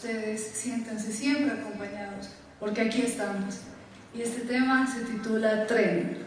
ustedes. Siéntanse siempre acompañados, porque aquí estamos. Y este tema se titula Tren.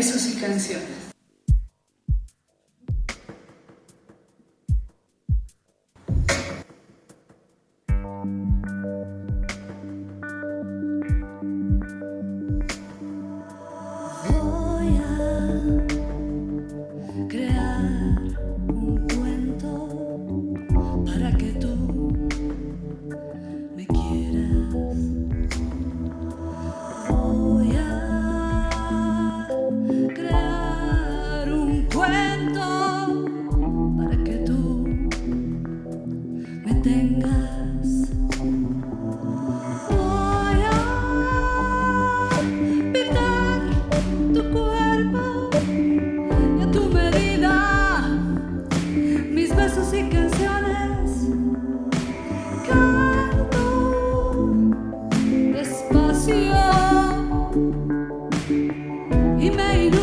Besos y He made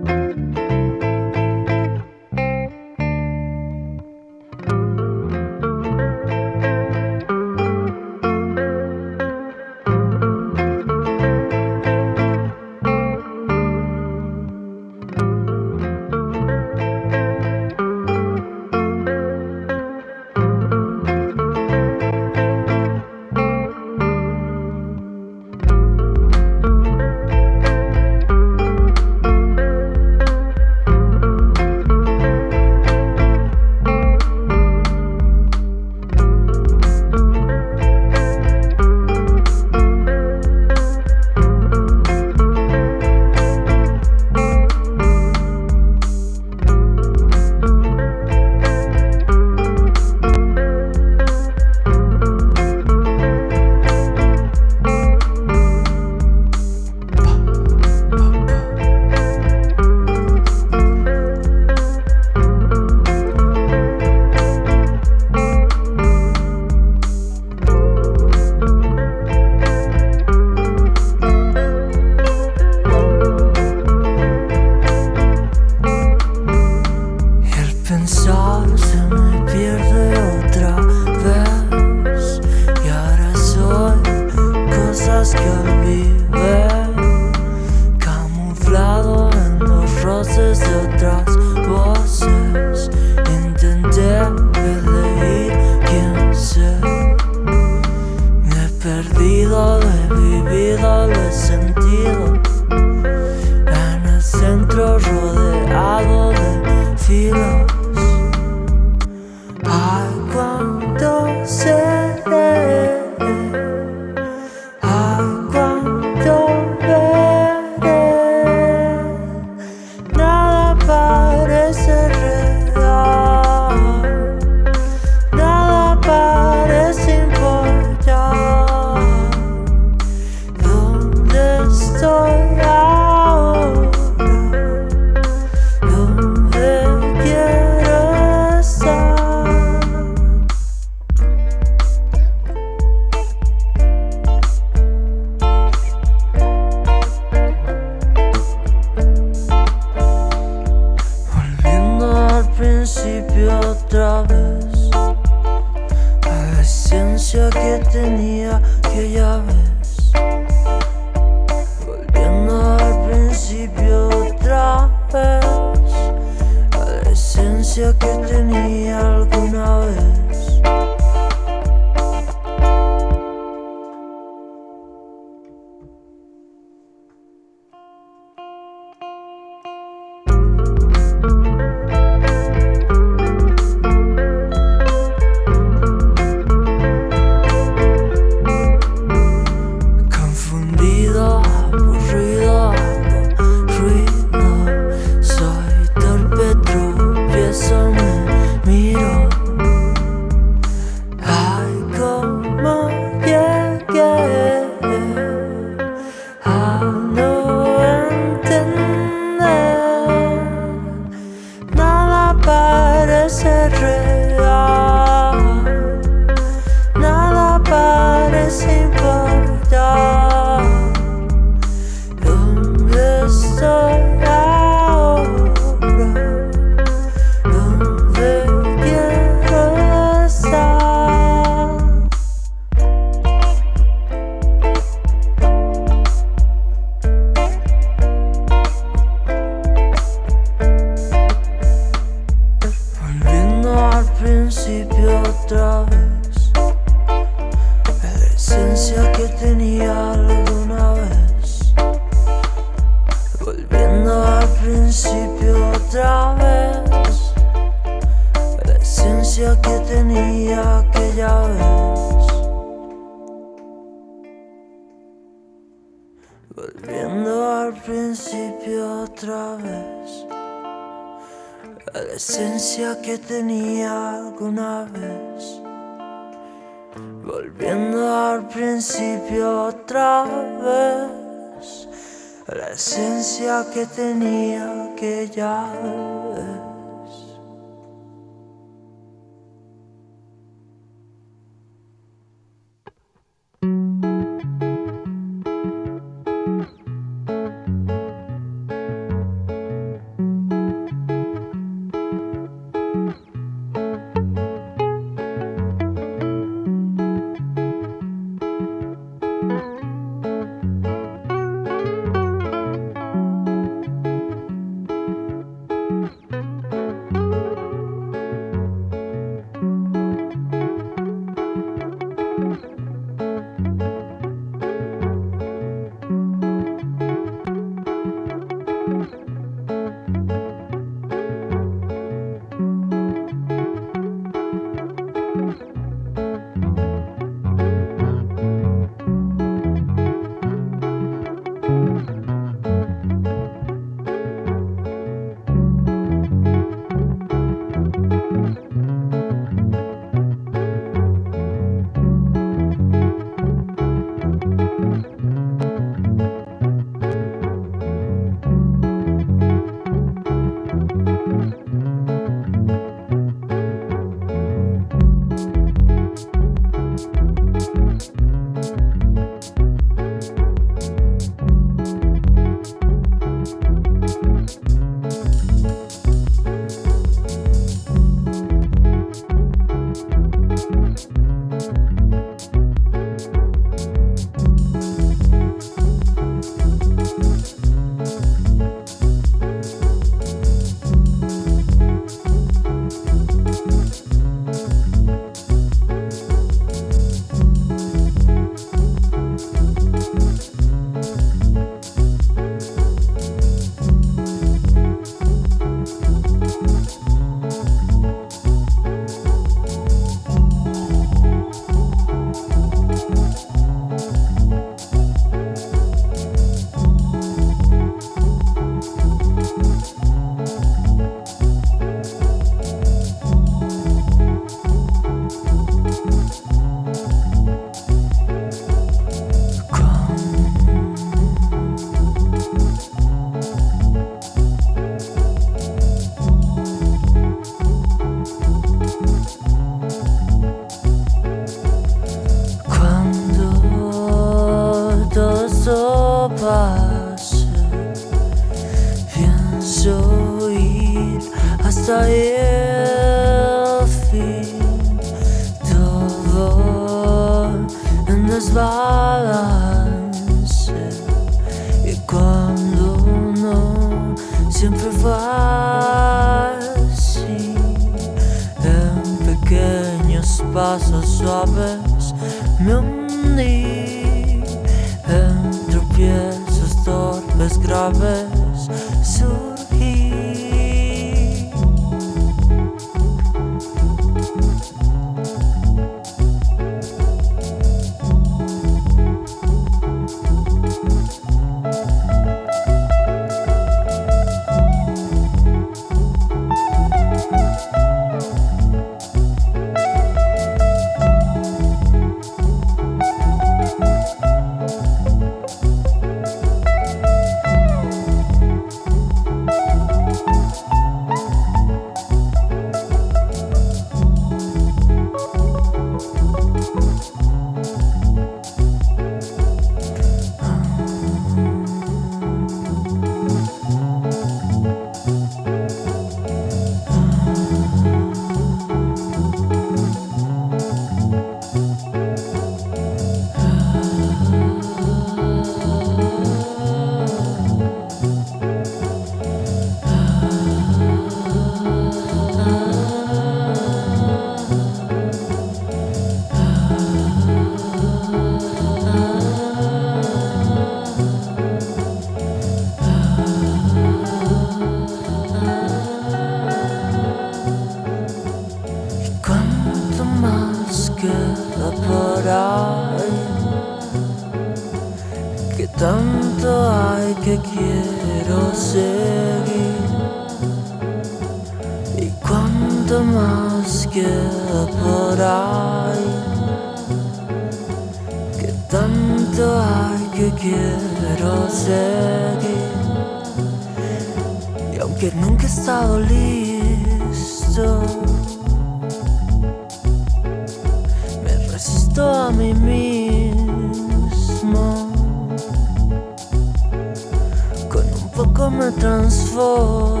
transformo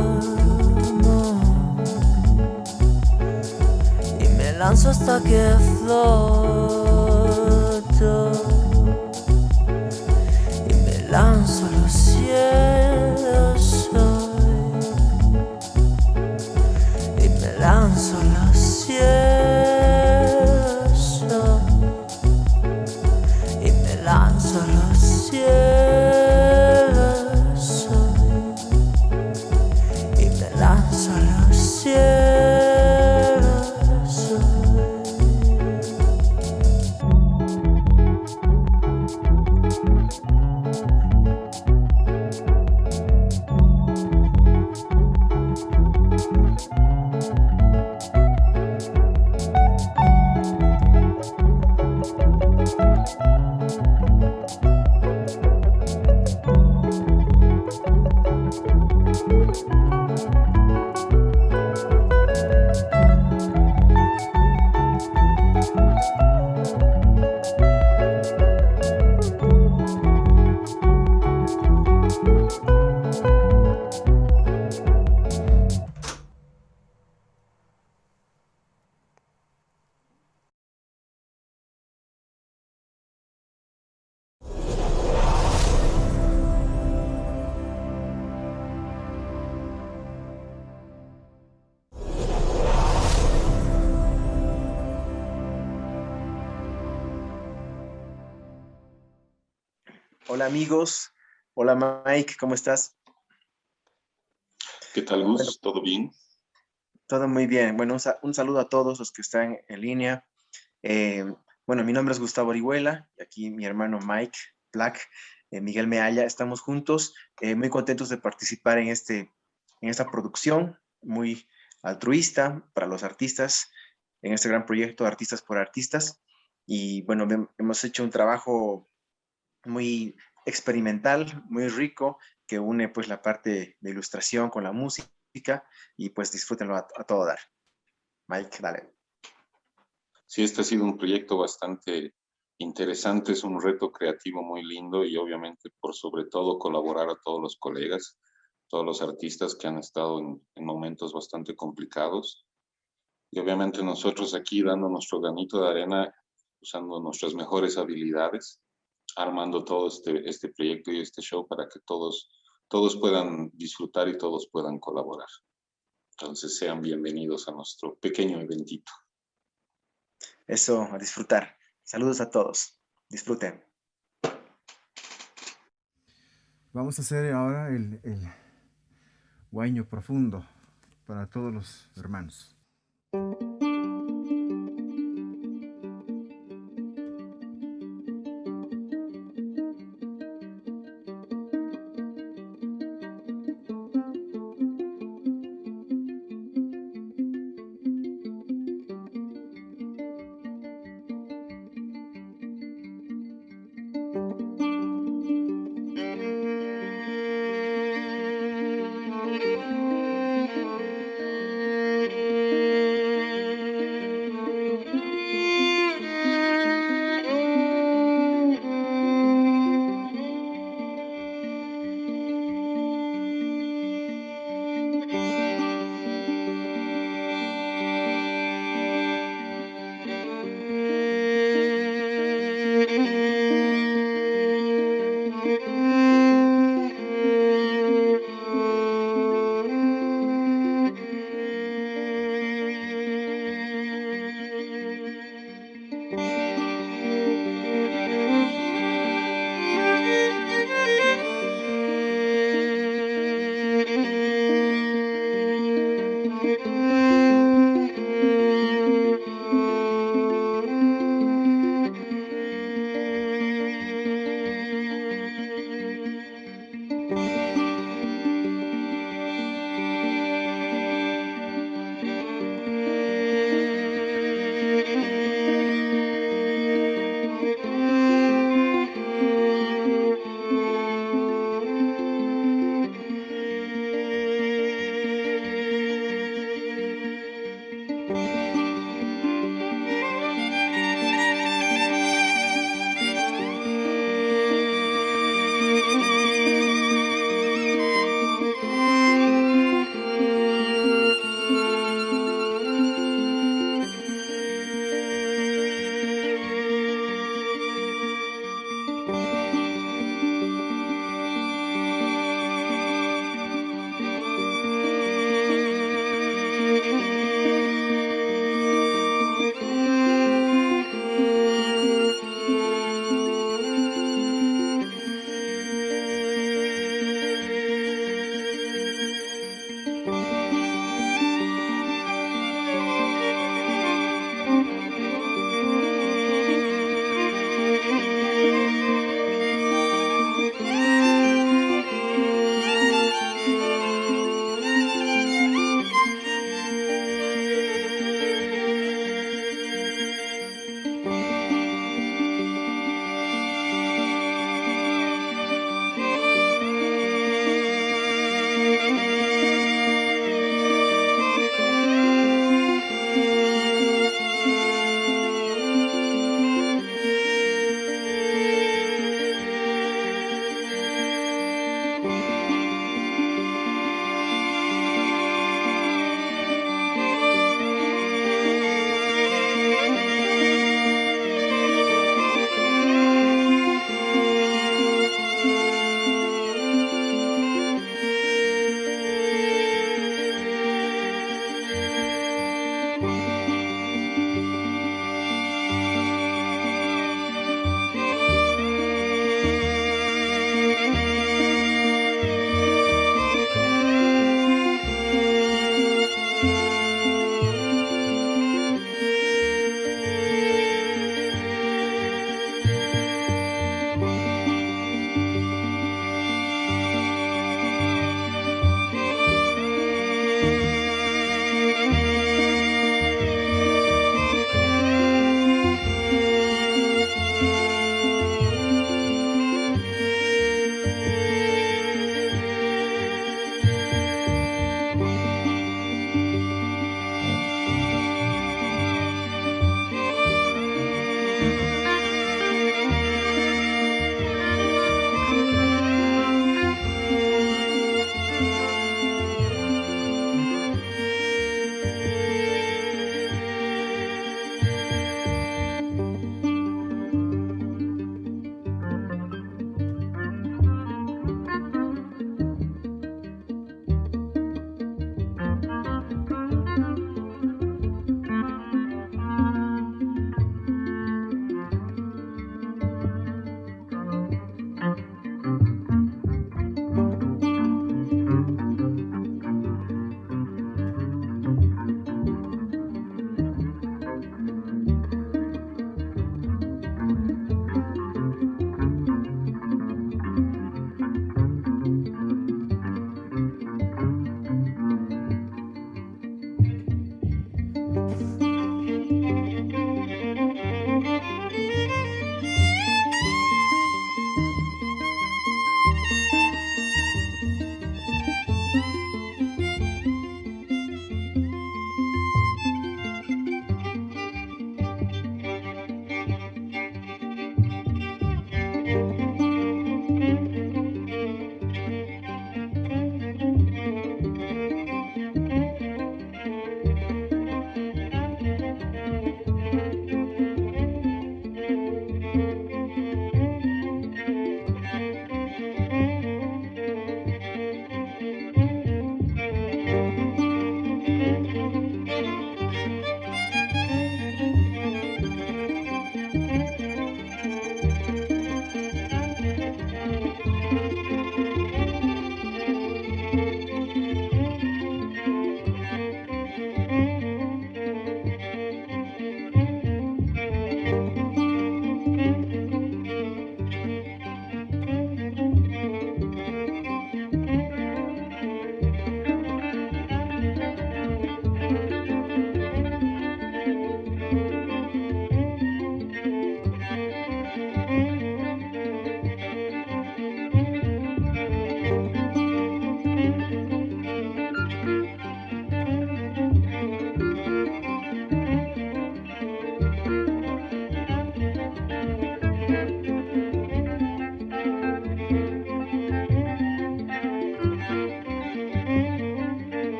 y me lanzo hasta que floto. Hola amigos, hola Mike, ¿cómo estás? ¿Qué tal, Gus? ¿Todo bien? Todo muy bien. Bueno, un, saludo a todos los que están en línea. Eh, bueno, mi nombre es Gustavo Orihuela y aquí mi hermano Mike Black, eh, Miguel Mealla, estamos juntos, eh, muy contentos de participar en, este, en esta producción muy altruista para los artistas, en este gran proyecto Artistas por Artistas. Y bueno, hemos hecho un trabajo muy experimental, muy rico, que une pues la parte de ilustración con la música y pues disfrútenlo a, todo dar. Mike, dale. Sí, este ha sido un proyecto bastante interesante, es un reto creativo muy lindo y obviamente por sobre todo colaborar a todos los colegas, todos los artistas que han estado en, en momentos bastante complicados. Y obviamente nosotros aquí dando nuestro granito de arena usando nuestras mejores habilidades, armando todo este, este proyecto y este show para que todos, todos puedan disfrutar y todos puedan colaborar. Entonces sean bienvenidos a nuestro pequeño eventito. Eso, a disfrutar. Saludos a todos. Disfruten. Vamos a hacer ahora el, el guaño profundo para todos los hermanos.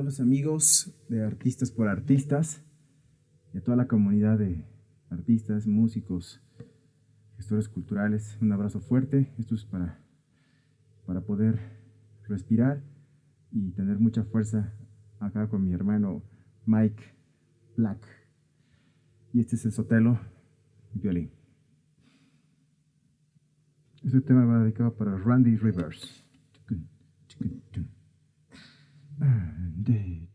Todos los amigos de Artistas por Artistas y a toda la comunidad de artistas, músicos, gestores culturales, un abrazo fuerte. Esto es para, para poder respirar y tener mucha fuerza acá con mi hermano Mike Black. Y este es el Sotelo violín. Este tema va dedicado para Randy Rivers. Un, deux,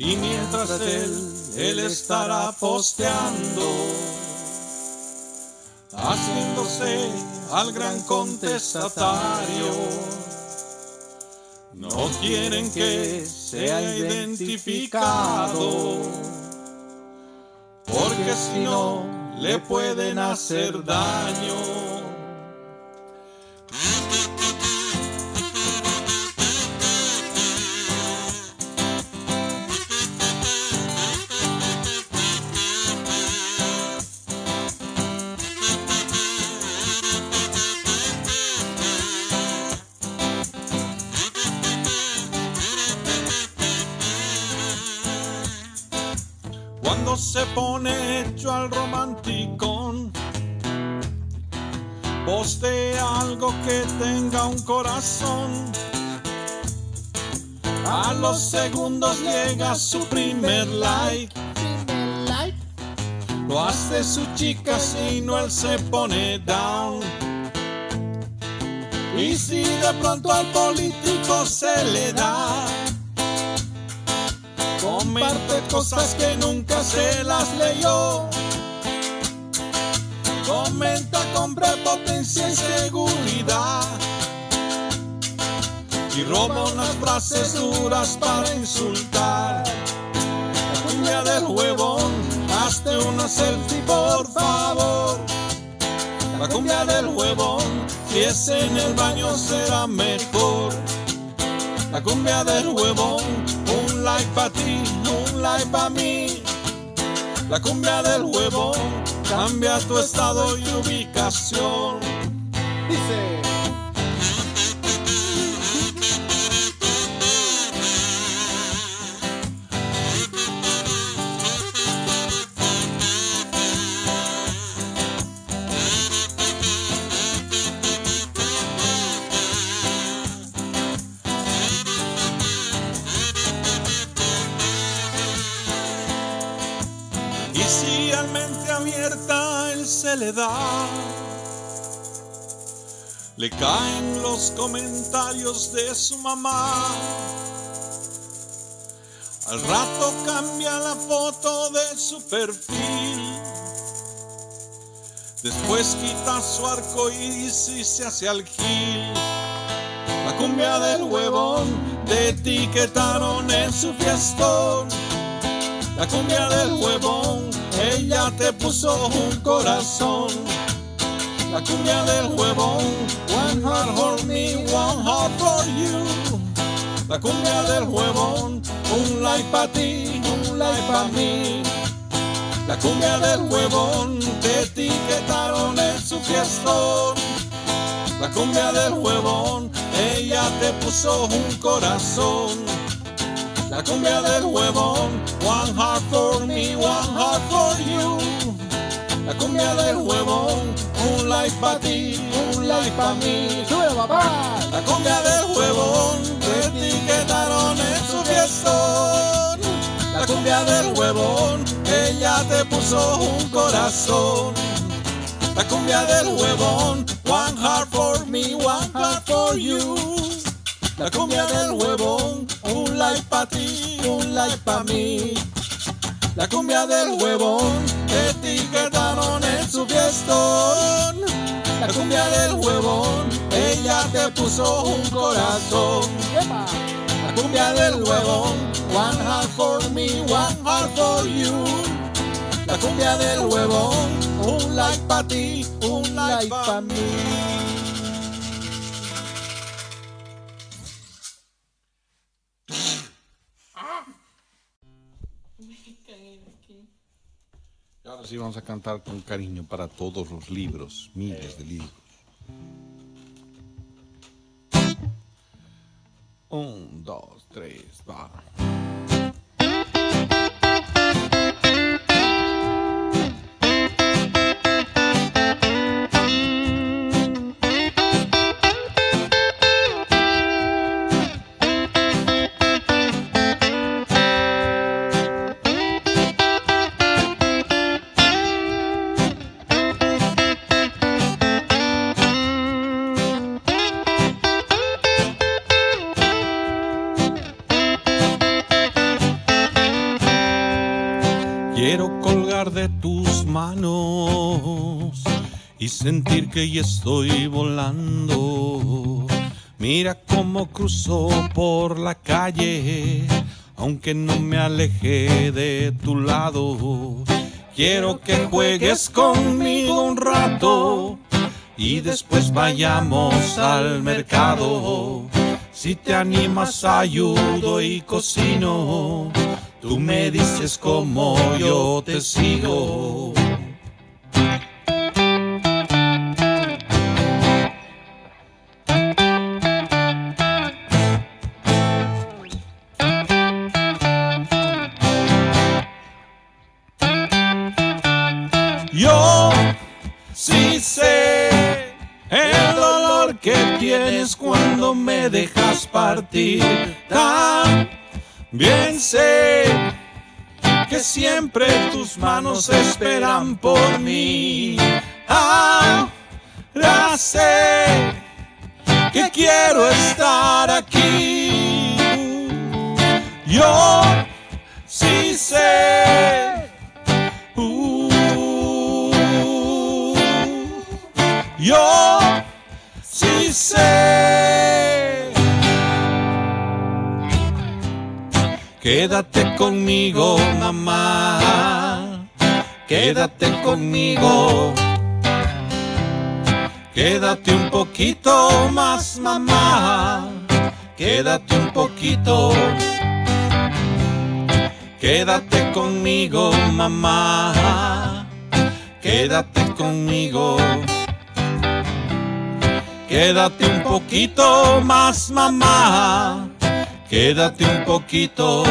y mientras él, él estará posteando, haciéndose al gran contestatario. No quieren que sea identificado, porque si no le pueden hacer daño. Llega su primer like. Lo hace su chica si no él se pone down. Y si de pronto al político se le da, comparte cosas que nunca se las leyó. Comenta con prepotencia y seguridad. Y roba unas frases duras para insultar. La cumbia del huevón, hazte una selfie por favor. La cumbia del huevón, si es en el baño será mejor. La cumbia del huevón, un like para ti, un like para mí. La cumbia del huevón, cambia tu estado y ubicación. Dice. Le da, le caen los comentarios de su mamá. Al rato cambia la foto de su perfil. Después quita su arco iris y se hace al gil. La cumbia del huevón te etiquetaron en su fiestón. La cumbia del huevón, puso un corazón. La cumbia del huevón, one heart for me, one heart for you. La cumbia del huevón, un like para ti, un like para mí. La cumbia del huevón, te etiquetaron en su fiestón. La cumbia del huevón, ella te puso un corazón. La cumbia del huevón, one heart for me, one heart for you. La cumbia del huevón, un like para ti, un like para mí. ¡Sube papá! La cumbia del huevón, te etiquetaron en su fiestón. La cumbia del huevón, ella te puso un corazón. La cumbia del huevón, one heart for me, one heart for you. La cumbia del huevón, un like para ti, un like para mí. La cumbia del huevón, etiquetaron en su fiestón. La cumbia del huevón, ella te puso un corazón. La cumbia del huevón, one heart for me, one heart for you. La cumbia del huevón, un like para ti, un like para mí. Ahora sí vamos a cantar con cariño para todos los libros, miles de libros. Un, dos, tres, va. Que ya estoy volando. Mira cómo cruzó por la calle, aunque no me aleje de tu lado. Quiero que juegues conmigo un rato y después vayamos al mercado. Si te animas ayudo y cocino, tú me dices cómo yo te sigo. Me dejas partir. También sé que siempre tus manos esperan por mí. Ahora sé que quiero estar aquí. Yo sí sé. Quédate conmigo, mamá. Quédate conmigo. Quédate un poquito más, mamá. Quédate un poquito. Quédate conmigo, mamá. Quédate conmigo. Quédate un poquito más, mamá. Quédate un poquito.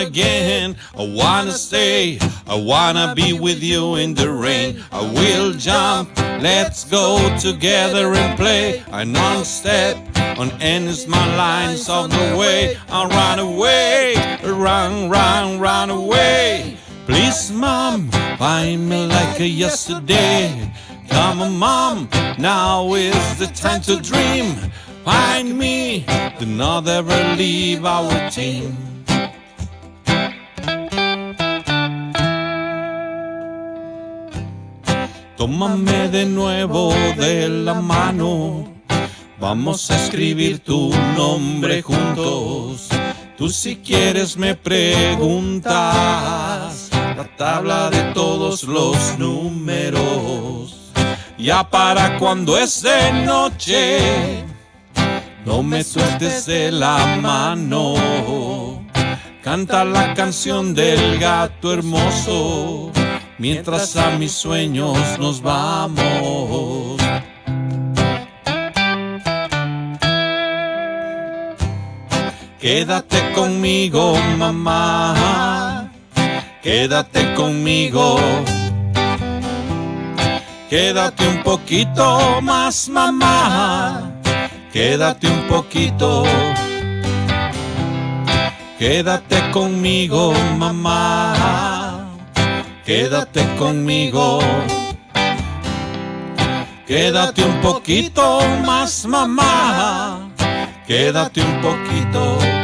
Again. I wanna stay, I wanna be with you in the rain. I will jump, let's go together and play. I non-step on any my lines of the way. I'll run away, run, run, run away. Please, mom, find me like a yesterday. Come on, mom, now is the time to dream. Find me, do not ever leave our team. Tómame de nuevo de la mano, vamos a escribir tu nombre juntos. Tú si quieres me preguntas la tabla de todos los números. Ya para cuando es de noche, no me sueltes de la mano. Canta la canción del gato hermoso, mientras a mis sueños nos vamos. Quédate conmigo, mamá. Quédate conmigo. Quédate un poquito más, mamá. Quédate un poquito. Quédate conmigo, mamá. Quédate conmigo. Quédate un poquito más, mamá. Quédate un poquito.